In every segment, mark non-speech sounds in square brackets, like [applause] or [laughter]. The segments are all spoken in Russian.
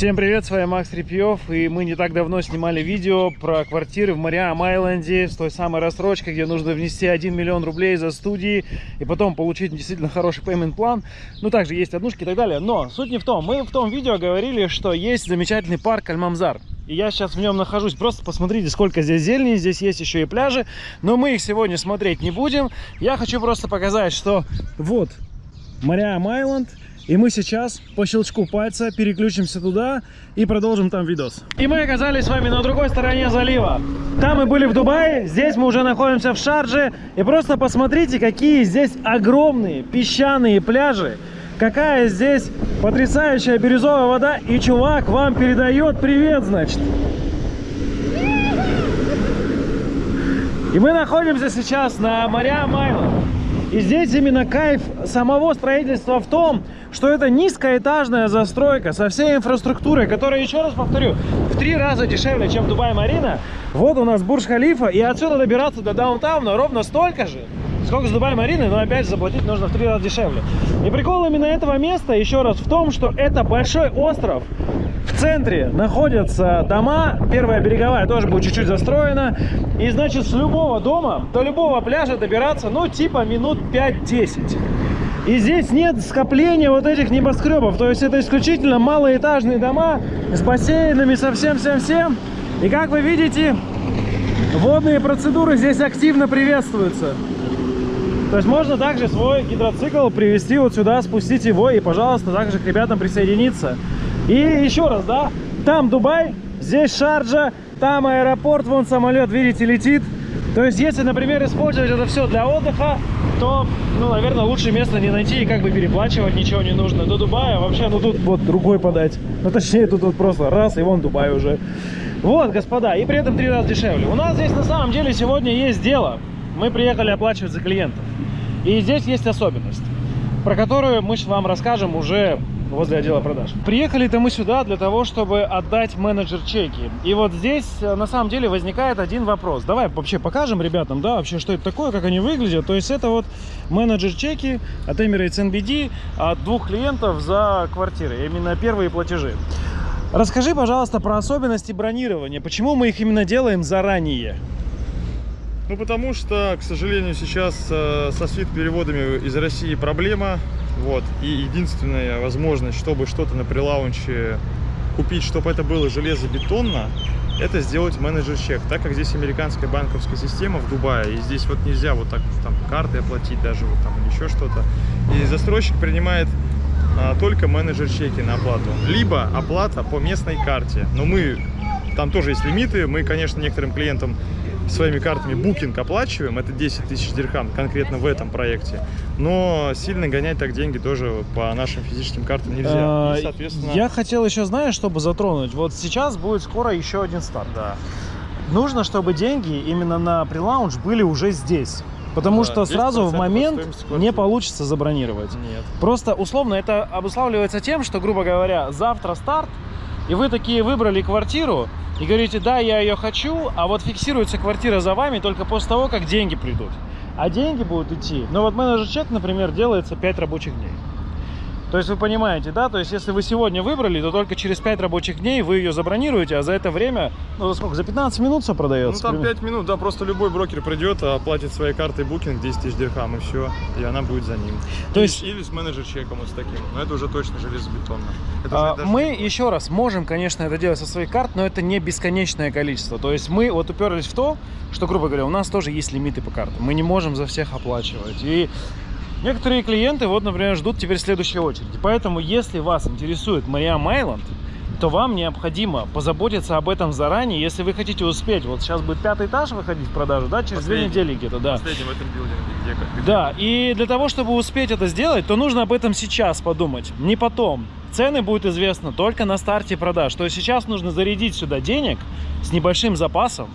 Всем привет, с вами Макс Репьев, и мы не так давно снимали видео про квартиры в Мариам Айленде с той самой рассрочкой, где нужно внести 1 миллион рублей за студии и потом получить действительно хороший payment план. Ну, также есть однушки и так далее. Но суть не в том. Мы в том видео говорили, что есть замечательный парк Альмамзар. И я сейчас в нем нахожусь. Просто посмотрите, сколько здесь зелени. Здесь есть еще и пляжи. Но мы их сегодня смотреть не будем. Я хочу просто показать, что вот Мариам Айленд. И мы сейчас по щелчку пальца переключимся туда и продолжим там видос. И мы оказались с вами на другой стороне залива. Там мы были в Дубае, здесь мы уже находимся в Шарже. И просто посмотрите, какие здесь огромные песчаные пляжи. Какая здесь потрясающая бирюзовая вода. И чувак вам передает привет, значит. И мы находимся сейчас на Мария Майла. И здесь именно кайф самого строительства в том, что это низкоэтажная застройка со всей инфраструктурой, которая, еще раз повторю, в три раза дешевле, чем Дубай-Марина. Вот у нас Бурж-Халифа, и отсюда добираться до даунтауна ровно столько же, сколько с Дубай-Марины, но опять же заплатить нужно в три раза дешевле. И прикол именно этого места, еще раз, в том, что это большой остров, в центре находятся дома, первая береговая тоже будет чуть-чуть застроена. И значит с любого дома до любого пляжа добираться, ну типа минут 5-10. И здесь нет скопления вот этих небоскребов. То есть это исключительно малоэтажные дома с бассейнами, со всем-всем-всем. И как вы видите, водные процедуры здесь активно приветствуются. То есть можно также свой гидроцикл привезти вот сюда, спустить его и, пожалуйста, также к ребятам присоединиться. И еще раз, да, там Дубай, здесь Шарджа, там аэропорт, вон самолет, видите, летит. То есть, если, например, использовать это все для отдыха, то, ну, наверное, лучше место не найти и как бы переплачивать ничего не нужно. До Дубая вообще, ну, тут вот рукой подать. Ну, точнее, тут вот просто раз, и вон Дубай уже. Вот, господа, и при этом три раза дешевле. У нас здесь на самом деле сегодня есть дело. Мы приехали оплачивать за клиентов. И здесь есть особенность, про которую мы вам расскажем уже возле отдела продаж. Приехали-то мы сюда для того, чтобы отдать менеджер чеки. И вот здесь э, на самом деле возникает один вопрос. Давай вообще покажем ребятам, да, вообще, что это такое, как они выглядят. То есть это вот менеджер чеки от Emirates NBD от двух клиентов за квартиры. Именно первые платежи. Расскажи, пожалуйста, про особенности бронирования. Почему мы их именно делаем заранее? Ну, потому что, к сожалению, сейчас э, со свит-переводами из России проблема. Вот. И единственная возможность, чтобы что-то на прилаунче купить, чтобы это было железобетонно, это сделать менеджер-чек. Так как здесь американская банковская система в Дубае, и здесь вот нельзя вот так там карты оплатить даже вот там еще что-то. И застройщик принимает а, только менеджер-чеки на оплату. Либо оплата по местной карте. Но мы, там тоже есть лимиты, мы, конечно, некоторым клиентам своими картами букинг оплачиваем, это 10 тысяч дирхам конкретно в этом проекте, но сильно гонять так деньги тоже по нашим физическим картам нельзя. А, И, соответственно... Я хотел еще, знаешь, чтобы затронуть, вот сейчас будет скоро еще один старт. Да. Нужно, чтобы деньги именно на прилаунж были уже здесь. Потому да, что сразу в момент не получится забронировать. Нет. Просто условно это обуславливается тем, что, грубо говоря, завтра старт, и вы такие выбрали квартиру, и говорите, да, я ее хочу, а вот фиксируется квартира за вами только после того, как деньги придут. А деньги будут идти. Но вот менеджер чек, например, делается 5 рабочих дней. То есть вы понимаете, да? То есть если вы сегодня выбрали, то только через 5 рабочих дней вы ее забронируете, а за это время, ну за сколько? За 15 минут все продается? Ну там 5 минут, да, просто любой брокер придет, оплатит своей картой букинг 10 тысяч дирхам и все, и она будет за ним. То есть... Или с менеджер чеком вот с таким, но это уже точно железобетонно. А, мы еще раз можем, конечно, это делать со своей карт, но это не бесконечное количество. То есть мы вот уперлись в то, что, грубо говоря, у нас тоже есть лимиты по картам. Мы не можем за всех оплачивать. И Некоторые клиенты, вот, например, ждут теперь следующей очереди. Поэтому, если вас интересует Мариам Айленд, то вам необходимо позаботиться об этом заранее, если вы хотите успеть. Вот сейчас будет пятый этаж выходить в продажу, да, через Последний. две недели где-то, да. Последний в этом билдинге. Где, где да, и для того, чтобы успеть это сделать, то нужно об этом сейчас подумать, не потом. Цены будут известны только на старте продаж. То есть сейчас нужно зарядить сюда денег с небольшим запасом,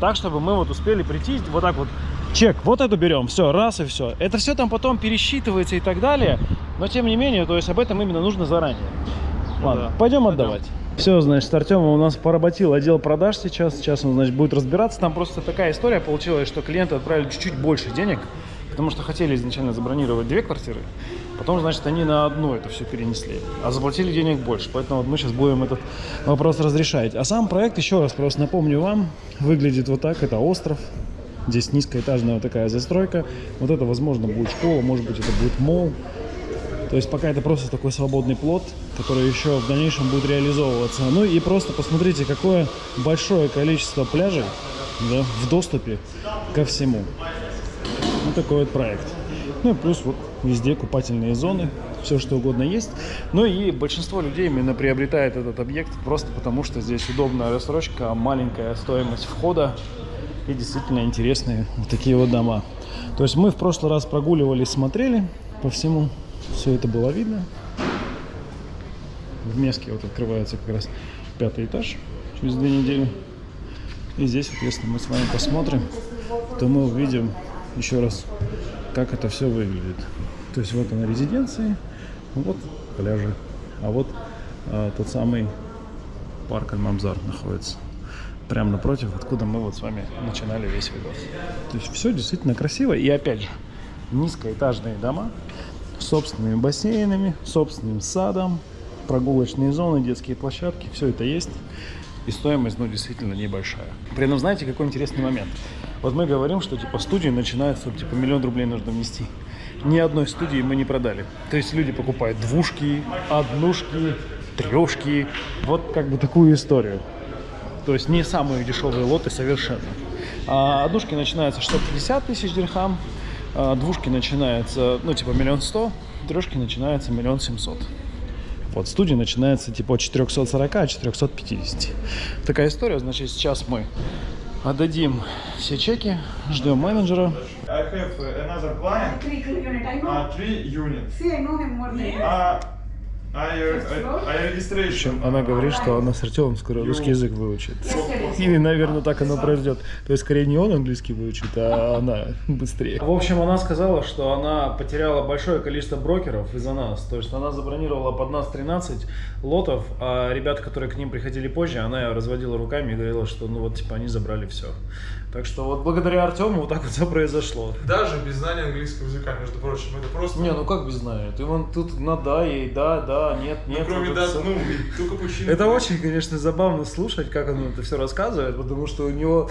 так, чтобы мы вот успели прийти вот так вот чек, вот эту берем, все, раз и все. Это все там потом пересчитывается и так далее, но тем не менее, то есть об этом именно нужно заранее. Ну Ладно, да. пойдем отдавать. Все, значит, Артем у нас поработил отдел продаж сейчас. Сейчас он, значит, будет разбираться. Там просто такая история получилась, что клиенты отправили чуть-чуть больше денег, потому что хотели изначально забронировать две квартиры. Потом, значит, они на одну это все перенесли, а заплатили денег больше. Поэтому вот мы сейчас будем этот вопрос разрешать. А сам проект, еще раз просто напомню вам, выглядит вот так. Это остров. Здесь низкоэтажная такая застройка. Вот это, возможно, будет школа, может быть, это будет мол. То есть пока это просто такой свободный плод, который еще в дальнейшем будет реализовываться. Ну и просто посмотрите, какое большое количество пляжей да, в доступе ко всему. Вот такой вот проект. Ну и плюс вот везде купательные зоны, все что угодно есть. Ну и большинство людей именно приобретает этот объект просто потому, что здесь удобная рассрочка, маленькая стоимость входа и действительно интересные вот такие вот дома. То есть мы в прошлый раз прогуливались, смотрели по всему, все это было видно. В Меске вот открывается как раз пятый этаж через две недели. И здесь, соответственно, мы с вами посмотрим, то мы увидим еще раз, как это все выглядит. То есть вот она резиденции, вот пляжи, а вот а, тот самый парк Альмамзар находится. Прямо напротив, откуда мы вот с вами начинали весь видос. То есть все действительно красиво. И опять же, низкоэтажные дома с собственными бассейнами, собственным садом, прогулочные зоны, детские площадки, все это есть. И стоимость, ну, действительно небольшая. При этом, знаете, какой интересный момент? Вот мы говорим, что, типа, студии начинаются, типа, миллион рублей нужно внести. Ни одной студии мы не продали. То есть люди покупают двушки, однушки, трешки. Вот как бы такую историю. То есть не самые дешевые лоты совершенно. А однушки начинаются 650 тысяч дирхам, а двушки начинаются, ну, типа, миллион сто, трешки начинаются миллион семьсот. Вот, студия начинается типа от 440, от 450. Такая история, значит, сейчас мы отдадим все чеки, ждем менеджера. I have another client, Three uh, three units. See, I know him more than you. Uh, В общем, она говорит, что она с Артемом скоро русский язык выучит. И, наверное, так оно произойдет. То есть, скорее, не он английский выучит, а она [laughs] быстрее. В общем, она сказала, что она потеряла большое количество брокеров из-за нас. То есть, она забронировала под нас 13 лотов, а ребята, которые к ним приходили позже, она разводила руками и говорила, что, ну вот, типа, они забрали все. Так что вот благодаря Артему вот так вот все произошло. Даже без знания английского языка, между прочим, это просто... Не, ну как без знания? Ты вон тут на да и да, да, нет, Ну, нет. кроме вот да, ну, только почему. Это очень, конечно, забавно слушать, как он это все рассказывает, потому что у него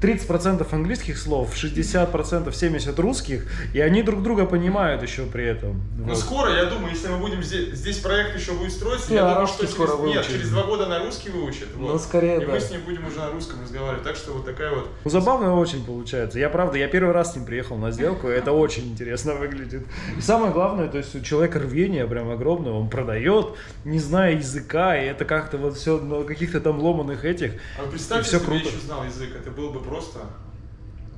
30% английских слов, 60%, 70 русских, и они друг друга понимают еще при этом. Ну, Вот. скоро, я думаю, если мы будем здесь, здесь проект еще будет строиться, И я думаю, что скоро через, нет, через два года на русский выучит. Ну, вот. скорее, И да. мы с ним будем уже на русском разговаривать. Так что вот такая вот Ну, забавно очень получается. Я правда, я первый раз с ним приехал на сделку, и это очень интересно выглядит. И самое главное, то есть у человека рвение прям огромное, он продает, не зная языка, и это как-то вот все на каких-то там ломаных этих. А вы представьте, всё если бы я круто. еще знал язык, это было бы просто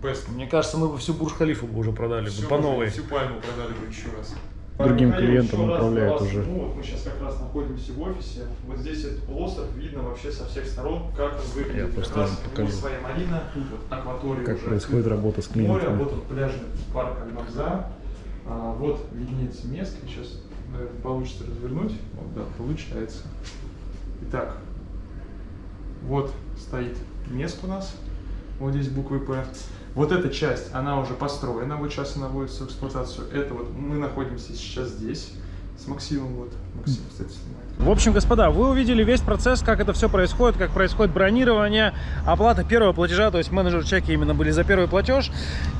best. Мне кажется, мы бы всю Бурж-Халифу бы уже продали бы Всё по новой. Всю пальму продали бы еще раз. Другим Михаил, клиентам раз направляют уже. Ну, вот мы сейчас как раз находимся в офисе. Вот здесь этот полуостров видно вообще со всех сторон, как он выглядит. Я Как просто раз вот покажу. своя марина, тут вот акватория Как уже происходит работа с Море, клиентами. вот тут пляжный парк Альмавза. А, вот виднеется место. Сейчас, наверное, получится развернуть. Вот, да, получается. Итак, вот стоит Меск у нас. Вот здесь буквы П. Вот эта часть, она уже построена, вот сейчас она вводится в эксплуатацию. Это вот мы находимся сейчас здесь с Максимом. Вот Максим, кстати, снимает. В общем, господа, вы увидели весь процесс, как это все происходит, как происходит бронирование, оплата первого платежа, то есть менеджер чеки именно были за первый платеж.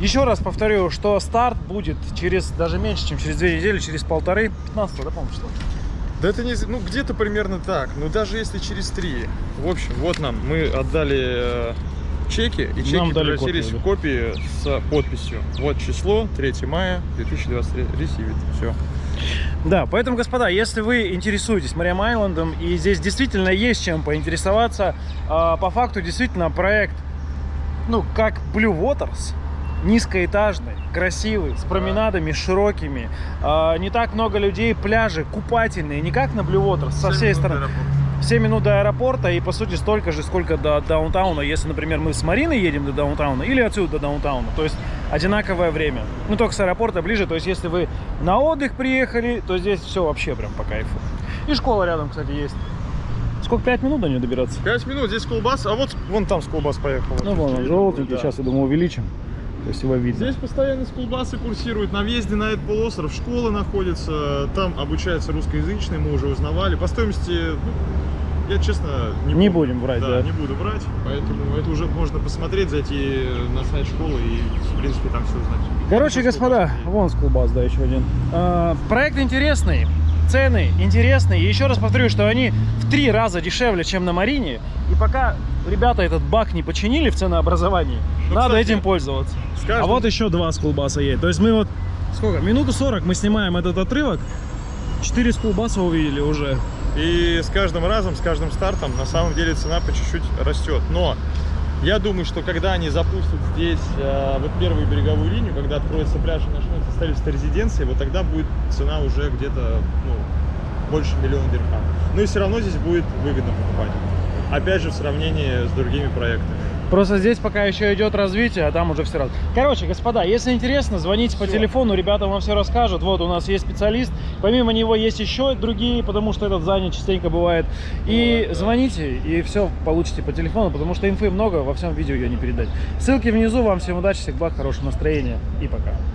Еще раз повторю, что старт будет через даже меньше, чем через две недели, через полторы, 15 да, по-моему, число? Да это не, ну где-то примерно так. Ну даже если через три. В общем, вот нам мы отдали э, чеки, и чеки Нам превратились копию, в копии с подписью. Вот число, 3 мая 2023, ресивит, все. Да, поэтому, господа, если вы интересуетесь Мариам Айлендом, и здесь действительно есть чем поинтересоваться, а, по факту действительно проект, ну, как Blue Waters, низкоэтажный, красивый, с променадами широкими, а, не так много людей, пляжи купательные, не как на Blue Waters, со всей стороны. 7 минут до аэропорта и по сути столько же, сколько до даунтауна, если, например, мы с Мариной едем до даунтауна или отсюда до даунтауна, то есть одинаковое время. Ну, только с аэропорта ближе, то есть если вы на отдых приехали, то здесь все вообще прям по кайфу. И школа рядом, кстати, есть. Сколько, 5 минут до нее добираться? 5 минут, здесь колбас, а вот вон там с колбас поехал. Ну, вон он, желтенький, сейчас, я думаю, увеличим. То есть его видно. Здесь постоянно скулбасы курсируют. На въезде на этот полуостров школа находится. Там обучается русскоязычный, мы уже узнавали. По стоимости, ну, я честно не, Не помню. будем врать, да, да. не буду врать. Поэтому это уже можно посмотреть, зайти на сайт школы и, в принципе, там все узнать. Короче, господа, вон скулбас, да, еще один. А, проект интересный, цены интересные. И еще раз повторю, что они в три раза дешевле, чем на Марине. И пока ребята этот баг не починили в ценообразовании, Ну, надо кстати, этим пользоваться. каждым- А вот еще два скулбаса едет. То есть мы вот, сколько, минуту 40 мы снимаем этот отрывок. Четыре скулбаса увидели уже. И с каждым разом, с каждым стартом, на самом деле цена по чуть-чуть растет. Но я думаю, что когда они запустят здесь э, вот первую береговую линию, когда откроется пляж и начнется строительство резиденции, вот тогда будет цена уже где-то ну, больше миллиона дирхам. Но и все равно здесь будет выгодно покупать. Опять же, в сравнении с другими проектами. Просто здесь пока еще идет развитие, а там уже все раз. Короче, господа, если интересно, звоните по Всё. телефону, ребята вам все расскажут. Вот у нас есть специалист. Помимо него есть еще другие, потому что этот занят частенько бывает. И Бывает, да. звоните, и все получите по телефону, потому что инфы много, во всем видео ее не передать. Ссылки внизу. Вам всем удачи, всех благ, хорошего настроения и пока.